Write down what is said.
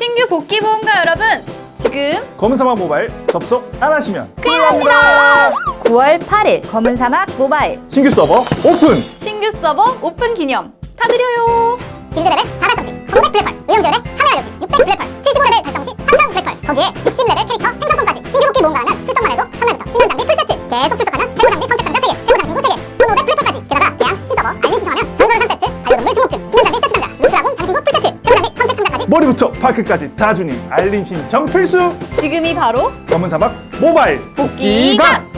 신규 복귀 모험가 여러분? 지금 검은사막 모바일 접속 안 하시면 큰일 납니다. 9월 8일 검은 사막 모바일. 신규 서버 오픈! 신규 서버 오픈 기념 다 드려요. 길드레벨 4달성시 1500 블랙펄 의용지원의 3회 완료시 600 블랙펄 75레벨 달성 시 3000 블랙펄 거기에 60레벨 캐릭터 생성권까지 신규 복귀 모험가라면 출석만 해도 첫날부터 신형 장비 풀세트. 계속 출석하면 태고 장비 선택 머리부터 발끝까지 다 주니 알림 신청 필수! 지금이 바로 검은사막 모바일 복귀각